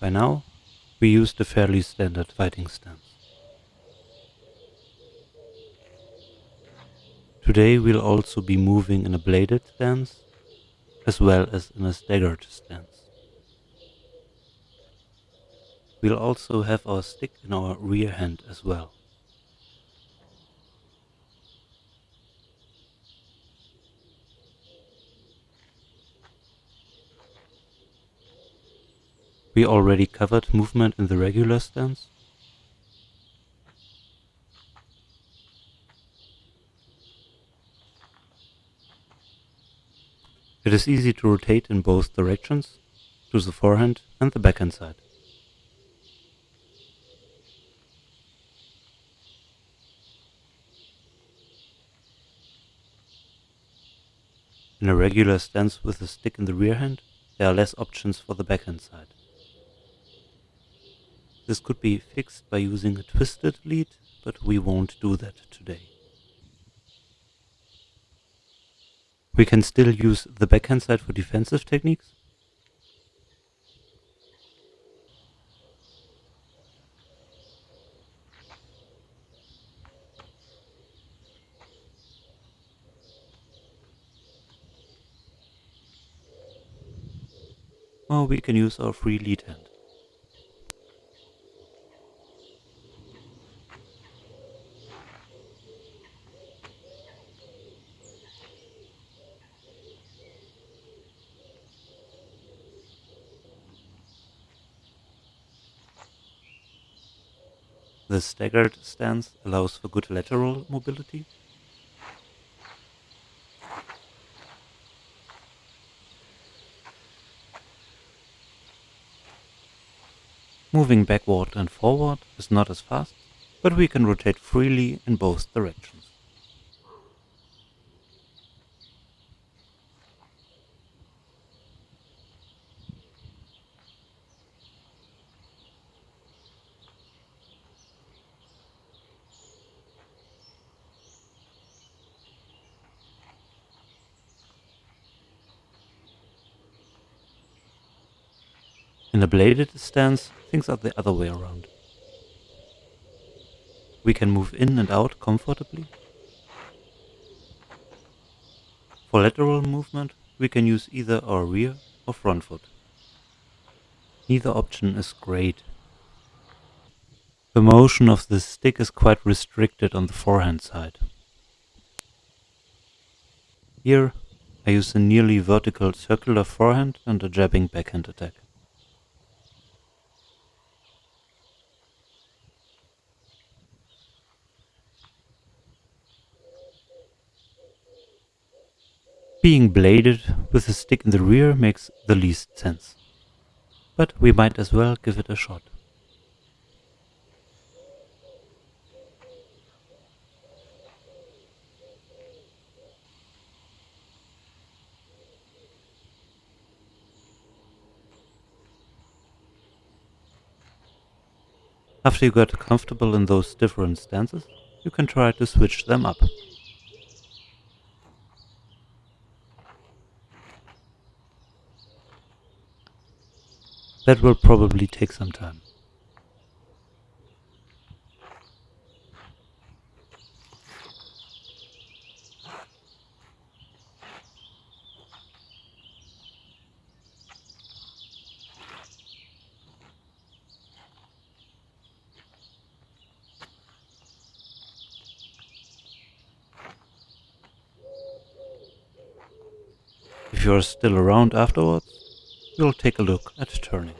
By now, we used a fairly standard fighting stance. Today we'll also be moving in a bladed stance, as well as in a staggered stance. We'll also have our stick in our rear hand as well. We already covered movement in the regular stance. It is easy to rotate in both directions, to the forehand and the backhand side. In a regular stance with the stick in the rear hand, there are less options for the backhand side. This could be fixed by using a twisted lead, but we won't do that today. We can still use the backhand side for defensive techniques. Or we can use our free lead hand. The staggered stance allows for good lateral mobility. Moving backward and forward is not as fast, but we can rotate freely in both directions. In a bladed stance, things are the other way around. We can move in and out comfortably. For lateral movement, we can use either our rear or front foot. Neither option is great. The motion of the stick is quite restricted on the forehand side. Here, I use a nearly vertical circular forehand and a jabbing backhand attack. Being bladed with a stick in the rear makes the least sense. But we might as well give it a shot. After you got comfortable in those different stances, you can try to switch them up. That will probably take some time. If you are still around afterwards, we'll take a look at turning.